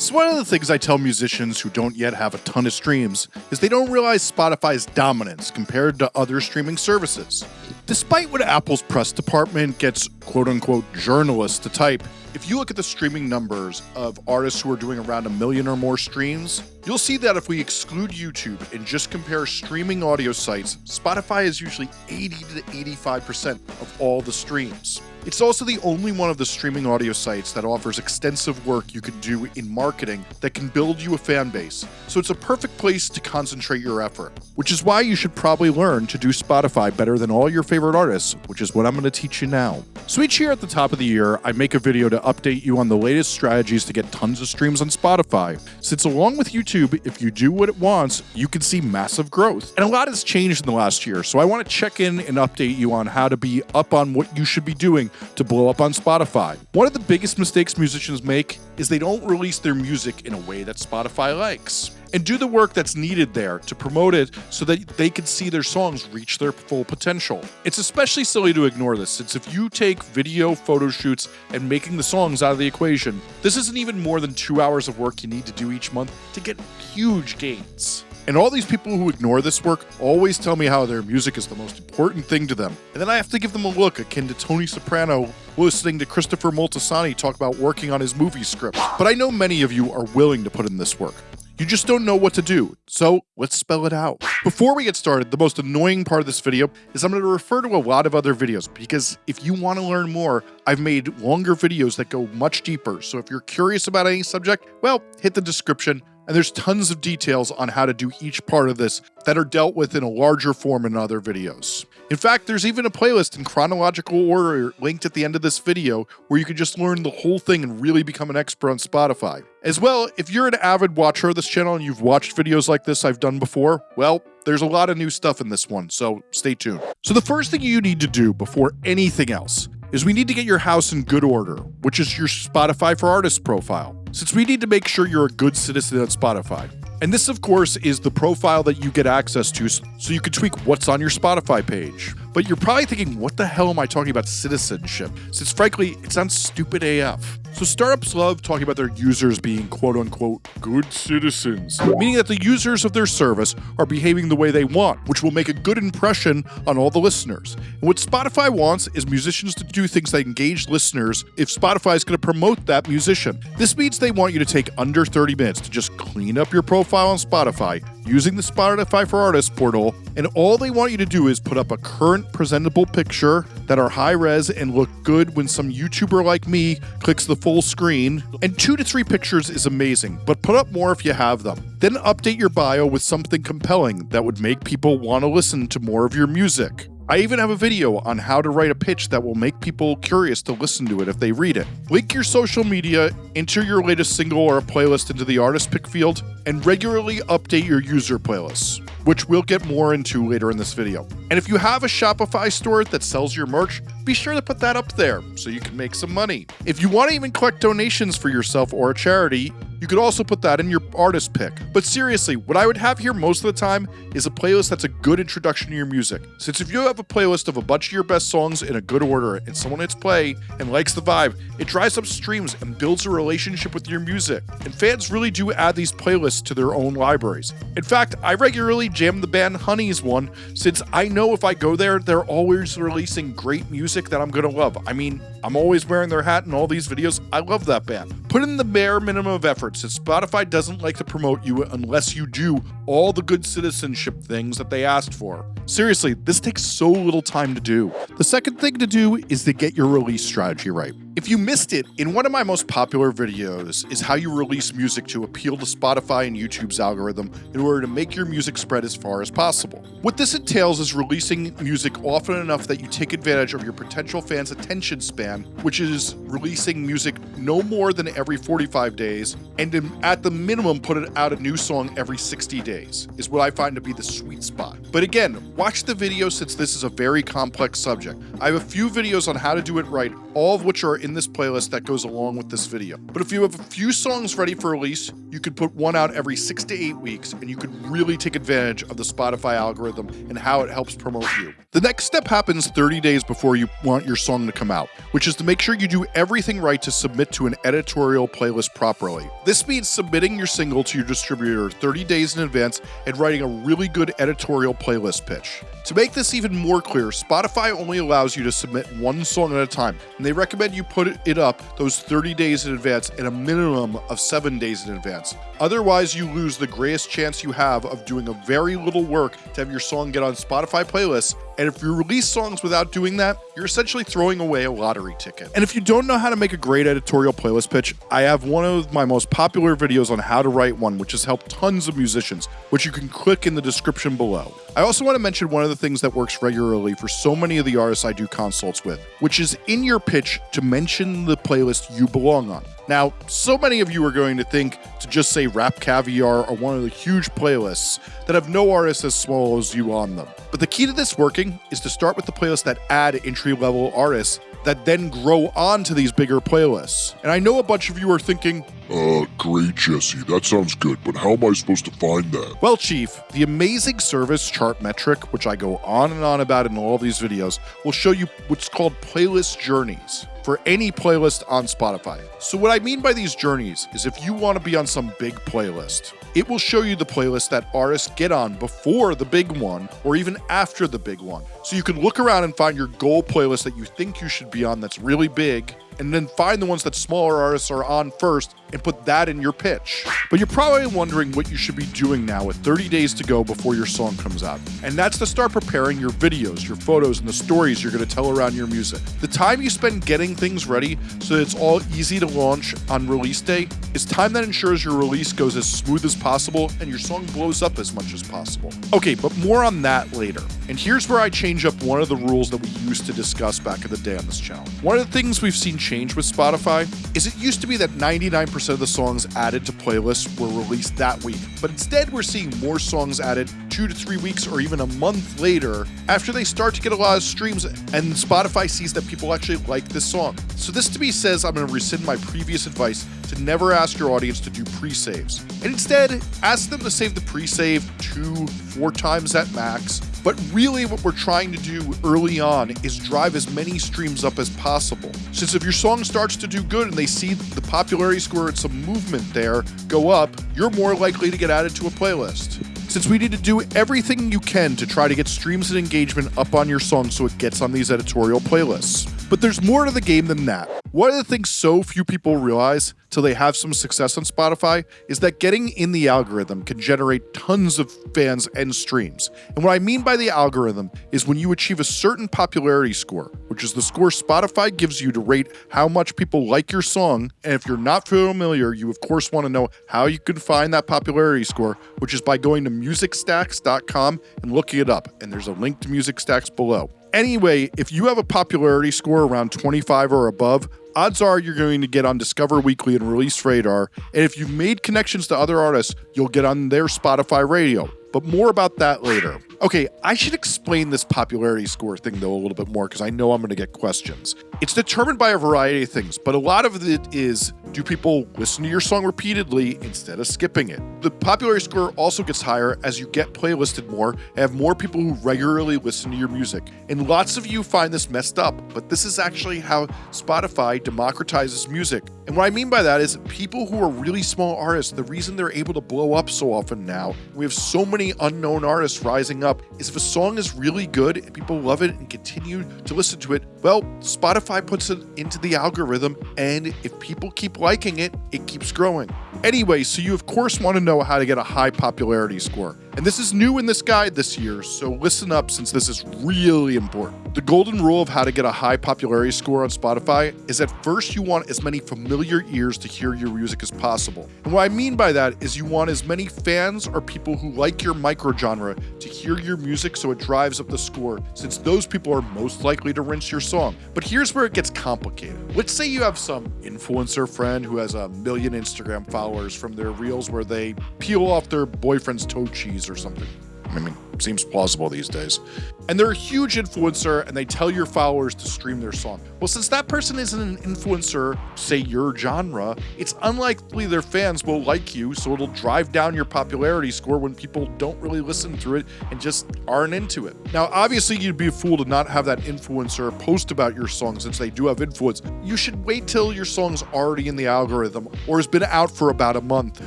So one of the things I tell musicians who don't yet have a ton of streams is they don't realize Spotify's dominance compared to other streaming services. Despite what Apple's press department gets quote unquote journalists to type, if you look at the streaming numbers of artists who are doing around a million or more streams, you'll see that if we exclude YouTube and just compare streaming audio sites, Spotify is usually 80 to 85% of all the streams. It's also the only one of the streaming audio sites that offers extensive work you can do in marketing that can build you a fan base, so it's a perfect place to concentrate your effort. Which is why you should probably learn to do Spotify better than all your favorite artists, which is what I'm going to teach you now. So each year at the top of the year, I make a video to update you on the latest strategies to get tons of streams on Spotify. Since along with YouTube, if you do what it wants, you can see massive growth. And a lot has changed in the last year, so I want to check in and update you on how to be up on what you should be doing to blow up on Spotify. One of the biggest mistakes musicians make is they don't release their music in a way that Spotify likes and do the work that's needed there to promote it so that they can see their songs reach their full potential. It's especially silly to ignore this, since if you take video, photo shoots, and making the songs out of the equation, this isn't even more than two hours of work you need to do each month to get huge gains. And all these people who ignore this work always tell me how their music is the most important thing to them. And then I have to give them a look akin to Tony Soprano listening to Christopher Moltisanti talk about working on his movie script. But I know many of you are willing to put in this work. You just don't know what to do, so let's spell it out. Before we get started, the most annoying part of this video is I'm going to refer to a lot of other videos because if you want to learn more, I've made longer videos that go much deeper. So if you're curious about any subject, well, hit the description and there's tons of details on how to do each part of this that are dealt with in a larger form in other videos. In fact, there's even a playlist in chronological order linked at the end of this video where you can just learn the whole thing and really become an expert on Spotify. As well, if you're an avid watcher of this channel and you've watched videos like this I've done before, well, there's a lot of new stuff in this one, so stay tuned. So the first thing you need to do before anything else is we need to get your house in good order, which is your Spotify for Artists profile since we need to make sure you're a good citizen on Spotify. And this, of course, is the profile that you get access to so you can tweak what's on your Spotify page. But you're probably thinking, what the hell am I talking about citizenship? Since frankly, it sounds stupid AF. So startups love talking about their users being quote unquote good citizens, meaning that the users of their service are behaving the way they want, which will make a good impression on all the listeners. And what Spotify wants is musicians to do things that engage listeners if Spotify is going to promote that musician. This means they want you to take under 30 minutes to just clean up your profile on Spotify using the Spotify for Artists portal, and all they want you to do is put up a current presentable picture that are high res and look good when some YouTuber like me clicks the full screen. And two to three pictures is amazing, but put up more if you have them. Then update your bio with something compelling that would make people want to listen to more of your music. I even have a video on how to write a pitch that will make people curious to listen to it if they read it. Link your social media, enter your latest single or a playlist into the artist pick field, and regularly update your user playlists, which we'll get more into later in this video. And if you have a Shopify store that sells your merch, be sure to put that up there so you can make some money. If you want to even collect donations for yourself or a charity, you could also put that in your artist pick. But seriously, what I would have here most of the time is a playlist that's a good introduction to your music. Since if you have a playlist of a bunch of your best songs in a good order and someone hits play and likes the vibe, it drives up streams and builds a relationship with your music. And fans really do add these playlists to their own libraries. In fact, I regularly jam the band Honey's one since I know if I go there, they're always releasing great music that I'm gonna love. I mean, I'm always wearing their hat in all these videos. I love that band. Put in the bare minimum of effort since Spotify doesn't like to promote you unless you do all the good citizenship things that they asked for. Seriously, this takes so little time to do. The second thing to do is to get your release strategy right. If you missed it, in one of my most popular videos is how you release music to appeal to Spotify and YouTube's algorithm in order to make your music spread as far as possible. What this entails is releasing music often enough that you take advantage of your potential fans' attention span, which is releasing music no more than every 45 days, and at the minimum put it out a new song every 60 days, is what I find to be the sweet spot. But again, watch the video since this is a very complex subject. I have a few videos on how to do it right, all of which are in this playlist that goes along with this video. But if you have a few songs ready for release, you could put one out every six to eight weeks and you could really take advantage of the Spotify algorithm and how it helps promote you. The next step happens 30 days before you want your song to come out, which which is to make sure you do everything right to submit to an editorial playlist properly. This means submitting your single to your distributor 30 days in advance and writing a really good editorial playlist pitch. To make this even more clear, Spotify only allows you to submit one song at a time, and they recommend you put it up those 30 days in advance and a minimum of 7 days in advance. Otherwise, you lose the greatest chance you have of doing a very little work to have your song get on Spotify playlists and if you release songs without doing that, you're essentially throwing away a lottery ticket. And if you don't know how to make a great editorial playlist pitch, I have one of my most popular videos on how to write one, which has helped tons of musicians, which you can click in the description below. I also want to mention one of the things that works regularly for so many of the artists I do consults with, which is in your pitch to mention the playlist you belong on. Now, so many of you are going to think to just say Rap Caviar are one of the huge playlists that have no artists as small as you on them. But the key to this working is to start with the playlists that add entry level artists that then grow onto these bigger playlists. And I know a bunch of you are thinking, uh, great, Jesse. That sounds good, but how am I supposed to find that? Well, Chief, the amazing service Chartmetric, which I go on and on about in all these videos, will show you what's called playlist journeys for any playlist on Spotify. So what I mean by these journeys is if you want to be on some big playlist, it will show you the playlist that artists get on before the big one or even after the big one. So you can look around and find your goal playlist that you think you should be on that's really big and then find the ones that smaller artists are on first and put that in your pitch. But you're probably wondering what you should be doing now with 30 days to go before your song comes out. And that's to start preparing your videos, your photos, and the stories you're going to tell around your music. The time you spend getting things ready so that it's all easy to launch on release day is time that ensures your release goes as smooth as possible and your song blows up as much as possible. Okay, but more on that later. And here's where I change up one of the rules that we used to discuss back in the day on this channel. One of the things we've seen change with Spotify is it used to be that 99% of the songs added to playlists were released that week, but instead we're seeing more songs added two to three weeks or even a month later after they start to get a lot of streams and Spotify sees that people actually like this song. So this to me says I'm going to rescind my previous advice to never ask your audience to do pre-saves. And instead, ask them to save the pre-save two, four times at max, but really, what we're trying to do early on is drive as many streams up as possible. Since if your song starts to do good and they see the popularity score and some movement there go up, you're more likely to get added to a playlist. Since we need to do everything you can to try to get streams and engagement up on your song so it gets on these editorial playlists. But there's more to the game than that. One of the things so few people realize till they have some success on Spotify is that getting in the algorithm can generate tons of fans and streams. And what I mean by the algorithm is when you achieve a certain popularity score, which is the score Spotify gives you to rate how much people like your song. And if you're not familiar, you of course want to know how you can find that popularity score, which is by going to musicstax.com and looking it up. And there's a link to Musicstax below. Anyway, if you have a popularity score around 25 or above, odds are you're going to get on Discover Weekly and Release Radar. And if you've made connections to other artists, you'll get on their Spotify radio. But more about that later. Okay, I should explain this popularity score thing though a little bit more because I know I'm going to get questions. It's determined by a variety of things, but a lot of it is do people listen to your song repeatedly instead of skipping it? The popularity score also gets higher as you get playlisted more and have more people who regularly listen to your music. And lots of you find this messed up, but this is actually how Spotify democratizes music. And what I mean by that is people who are really small artists, the reason they're able to blow up so often now, we have so many unknown artists rising up, is if a song is really good and people love it and continue to listen to it, well, Spotify puts it into the algorithm, and if people keep liking it, it keeps growing. Anyway, so you of course want to know how to get a high popularity score. And this is new in this guide this year, so listen up since this is really important. The golden rule of how to get a high popularity score on Spotify is that first you want as many familiar ears to hear your music as possible. And what I mean by that is you want as many fans or people who like your microgenre to hear your music so it drives up the score, since those people are most likely to rinse your song. But here's where it gets complicated. Let's say you have some influencer friend who has a million Instagram followers from their reels where they peel off their boyfriend's toe cheese or something. I mean, seems plausible these days. And they're a huge influencer and they tell your followers to stream their song. Well, since that person isn't an influencer, say your genre, it's unlikely their fans will like you, so it'll drive down your popularity score when people don't really listen to it and just aren't into it. Now, obviously, you'd be a fool to not have that influencer post about your song since they do have influence. You should wait till your song's already in the algorithm or has been out for about a month.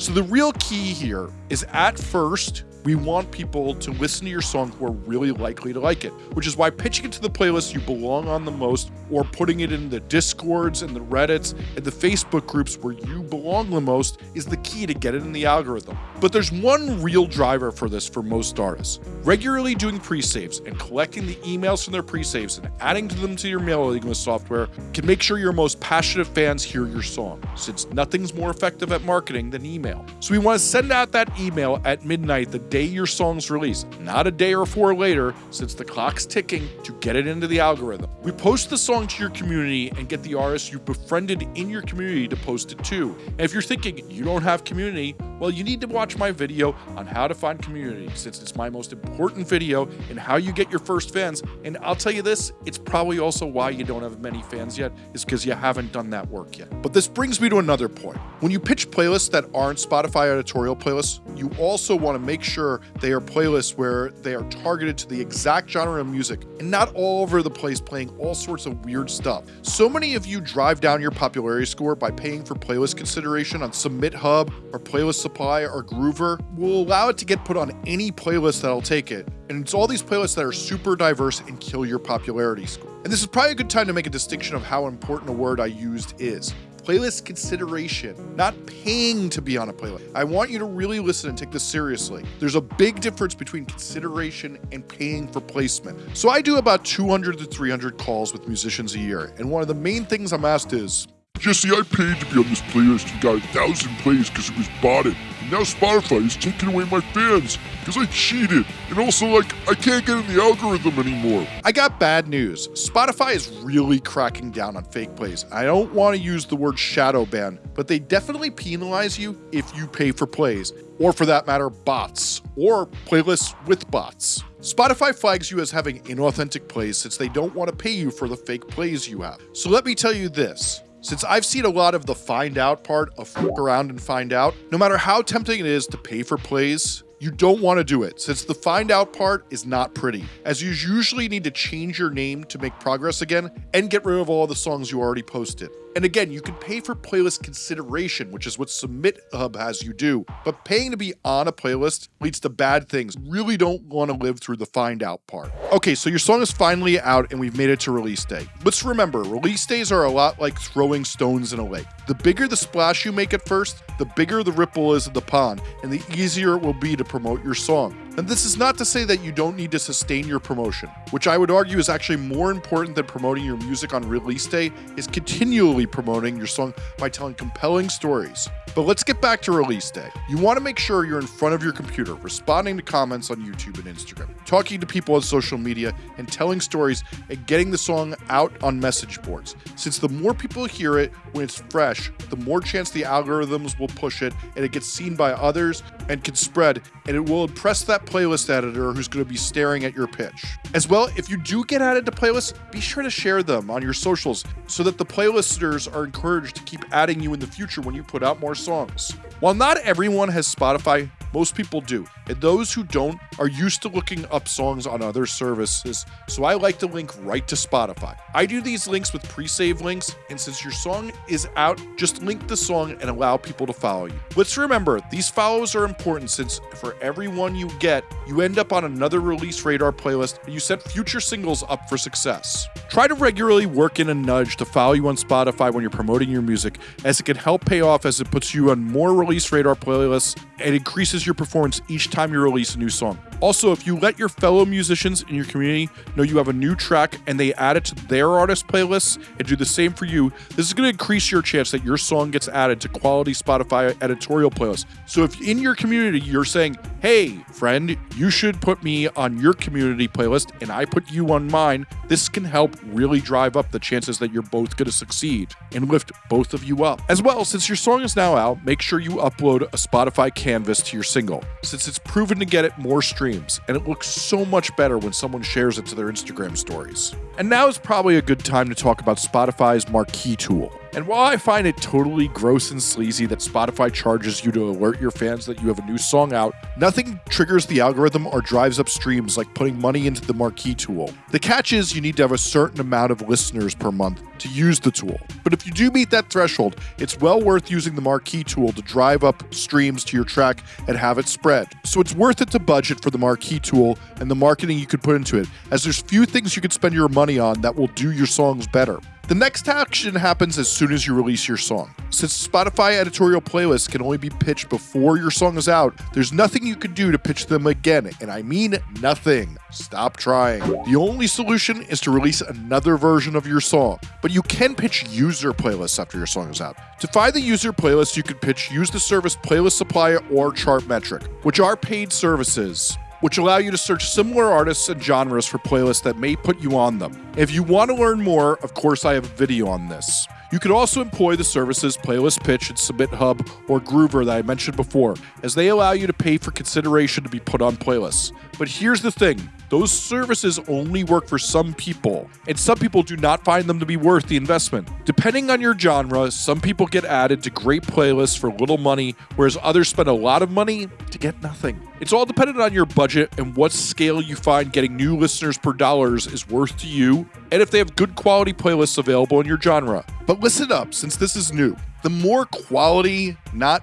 So the real key here is at first, we want people to listen to your song who are really likely to like it, which is why pitching it to the playlist you belong on the most or putting it in the discords and the reddits and the facebook groups where you belong the most is the key to get it in the algorithm. But there's one real driver for this for most artists. Regularly doing pre-saves and collecting the emails from their pre-saves and adding them to your mailing list software can make sure your most passionate fans hear your song since nothing's more effective at marketing than email. So we want to send out that email at midnight the day your song's released not a day or four later since the clock's ticking to get it into the algorithm we post the song to your community and get the artists you've befriended in your community to post it too. And if you're thinking you don't have community, well, you need to watch my video on how to find community since it's my most important video in how you get your first fans. And I'll tell you this, it's probably also why you don't have many fans yet, is because you haven't done that work yet. But this brings me to another point. When you pitch playlists that aren't Spotify editorial playlists, you also want to make sure they are playlists where they are targeted to the exact genre of music and not all over the place playing all sorts of weird stuff. So many of you drive down your popularity score by paying for playlist consideration on Submit Hub or Playlist Supply or Groover. Will allow it to get put on any playlist that'll take it. And it's all these playlists that are super diverse and kill your popularity score. And this is probably a good time to make a distinction of how important a word I used is playlist consideration, not paying to be on a playlist. I want you to really listen and take this seriously. There's a big difference between consideration and paying for placement. So I do about 200 to 300 calls with musicians a year, and one of the main things I'm asked is, Jesse, I paid to be on this playlist and got a thousand plays because it was botted. And now Spotify is taking away my fans because I cheated. And also, like, I can't get in the algorithm anymore. I got bad news. Spotify is really cracking down on fake plays. I don't want to use the word shadow ban, but they definitely penalize you if you pay for plays, or for that matter, bots, or playlists with bots. Spotify flags you as having inauthentic plays since they don't want to pay you for the fake plays you have. So let me tell you this. Since I've seen a lot of the find out part of fuck around and find out, no matter how tempting it is to pay for plays, you don't want to do it since the find out part is not pretty, as you usually need to change your name to make progress again and get rid of all the songs you already posted. And again, you can pay for playlist consideration, which is what Submit Hub has you do. But paying to be on a playlist leads to bad things. Really don't want to live through the find out part. Okay, so your song is finally out and we've made it to release day. Let's remember, release days are a lot like throwing stones in a lake. The bigger the splash you make at first, the bigger the ripple is in the pond, and the easier it will be to promote your song. And this is not to say that you don't need to sustain your promotion, which I would argue is actually more important than promoting your music on release day, is continually promoting your song by telling compelling stories. But let's get back to release day. You want to make sure you're in front of your computer, responding to comments on YouTube and Instagram, talking to people on social media, and telling stories and getting the song out on message boards. Since the more people hear it when it's fresh, the more chance the algorithms will push it and it gets seen by others and can spread, and it will impress that playlist editor who's going to be staring at your pitch. As well, if you do get added to playlists, be sure to share them on your socials so that the playlisters are encouraged to keep adding you in the future when you put out more songs. While not everyone has Spotify, most people do, and those who don't are used to looking up songs on other services, so I like to link right to Spotify. I do these links with pre save links, and since your song is out, just link the song and allow people to follow you. Let's remember, these follows are important since for every one you get, you end up on another release radar playlist and you set future singles up for success. Try to regularly work in a nudge to follow you on Spotify when you're promoting your music, as it can help pay off as it puts you on more release radar playlists and increases your performance each time you release a new song. Also, if you let your fellow musicians in your community know you have a new track and they add it to their artist playlists and do the same for you, this is going to increase your chance that your song gets added to quality Spotify editorial playlists. So if in your community you're saying, hey, friend, you should put me on your community playlist and I put you on mine, this can help really drive up the chances that you're both going to succeed and lift both of you up. As well, since your song is now out, make sure you upload a Spotify canvas to your single, since it's proven to get it more streams and it looks so much better when someone shares it to their Instagram stories. And now is probably a good time to talk about Spotify's marquee tool. And while I find it totally gross and sleazy that Spotify charges you to alert your fans that you have a new song out, nothing triggers the algorithm or drives up streams like putting money into the marquee tool. The catch is you need to have a certain amount of listeners per month to use the tool. But if you do meet that threshold, it's well worth using the marquee tool to drive up streams to your track and have it spread. So it's worth it to budget for the marquee tool and the marketing you could put into it, as there's few things you could spend your money on that will do your songs better. The next action happens as soon as you release your song. Since Spotify editorial playlists can only be pitched before your song is out, there's nothing you can do to pitch them again, and I mean nothing. Stop trying. The only solution is to release another version of your song, but you can pitch user playlists after your song is out. To find the user playlist, you can pitch use the service Playlist Supply or Chartmetric, which are paid services which allow you to search similar artists and genres for playlists that may put you on them. If you want to learn more, of course, I have a video on this. You could also employ the services Playlist Pitch and Submit Hub or Groover that I mentioned before, as they allow you to pay for consideration to be put on playlists. But here's the thing those services only work for some people, and some people do not find them to be worth the investment. Depending on your genre, some people get added to great playlists for little money, whereas others spend a lot of money to get nothing. It's all dependent on your budget and what scale you find getting new listeners per dollars is worth to you, and if they have good quality playlists available in your genre. But listen up, since this is new. The more quality, not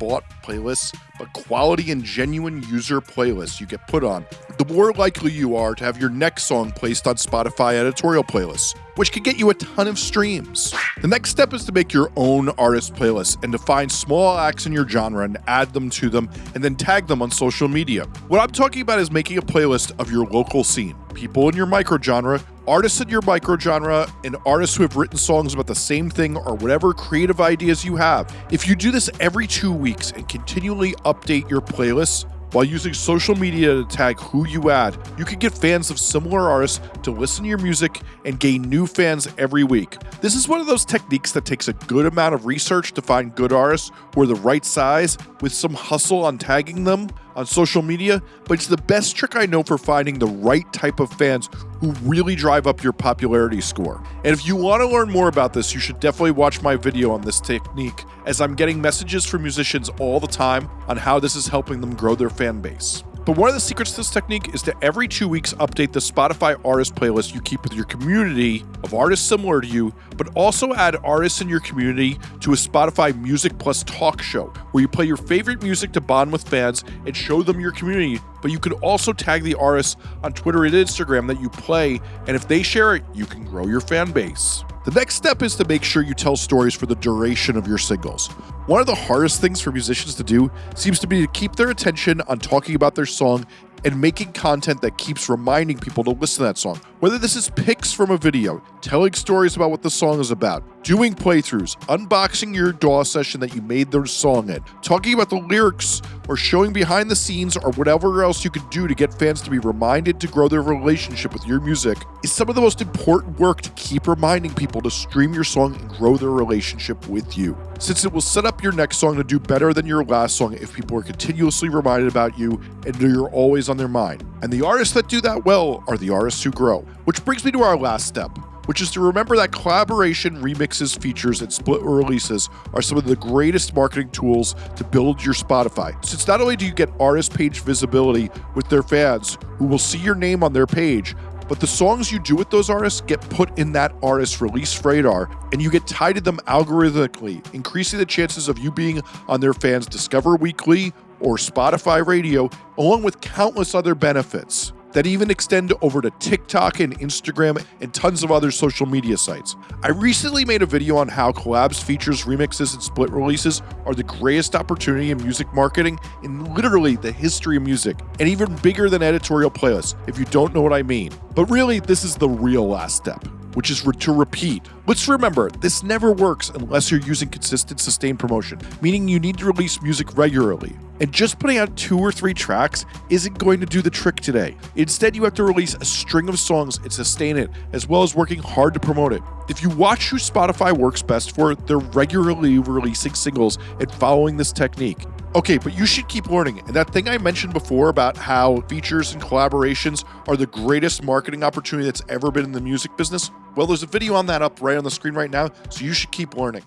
bought playlists, but quality and genuine user playlists you get put on, the more likely you are to have your next song placed on Spotify editorial playlists, which can get you a ton of streams. The next step is to make your own artist playlist and to find small acts in your genre and add them to them and then tag them on social media. What I'm talking about is making a playlist of your local scene, people in your microgenre, artists in your microgenre, and artists who have written songs about the same thing or whatever creative ideas you have. If you do this every two weeks and continually update your playlists, while using social media to tag who you add, you can get fans of similar artists to listen to your music and gain new fans every week. This is one of those techniques that takes a good amount of research to find good artists who are the right size with some hustle on tagging them on social media, but it's the best trick I know for finding the right type of fans who really drive up your popularity score. And if you want to learn more about this, you should definitely watch my video on this technique, as I'm getting messages from musicians all the time on how this is helping them grow their fan base. But one of the secrets to this technique is to every two weeks update the Spotify artist playlist you keep with your community of artists similar to you, but also add artists in your community to a Spotify Music Plus talk show where you play your favorite music to bond with fans and show them your community. But you can also tag the artists on Twitter and Instagram that you play, and if they share it, you can grow your fan base. The next step is to make sure you tell stories for the duration of your singles. One of the hardest things for musicians to do seems to be to keep their attention on talking about their song and making content that keeps reminding people to listen to that song. Whether this is pics from a video, telling stories about what the song is about, doing playthroughs, unboxing your DAW session that you made the song in, talking about the lyrics, or showing behind the scenes, or whatever else you can do to get fans to be reminded to grow their relationship with your music, is some of the most important work to keep reminding people to stream your song and grow their relationship with you. Since it will set up your next song to do better than your last song if people are continuously reminded about you and you're always on their mind. And the artists that do that well are the artists who grow. Which brings me to our last step which is to remember that collaboration, remixes, features, and split releases are some of the greatest marketing tools to build your Spotify. Since not only do you get artist page visibility with their fans who will see your name on their page, but the songs you do with those artists get put in that artist's release radar and you get tied to them algorithmically, increasing the chances of you being on their fans' Discover Weekly or Spotify radio, along with countless other benefits that even extend over to TikTok and Instagram and tons of other social media sites. I recently made a video on how collabs, features, remixes, and split releases are the greatest opportunity in music marketing in literally the history of music, and even bigger than editorial playlists, if you don't know what I mean. But really, this is the real last step which is to repeat. Let's remember, this never works unless you're using consistent, sustained promotion, meaning you need to release music regularly. And just putting out two or three tracks isn't going to do the trick today. Instead, you have to release a string of songs and sustain it, as well as working hard to promote it. If you watch who Spotify works best for, they're regularly releasing singles and following this technique. Okay, but you should keep learning. And that thing I mentioned before about how features and collaborations are the greatest marketing opportunity that's ever been in the music business, well, there's a video on that up right on the screen right now, so you should keep learning.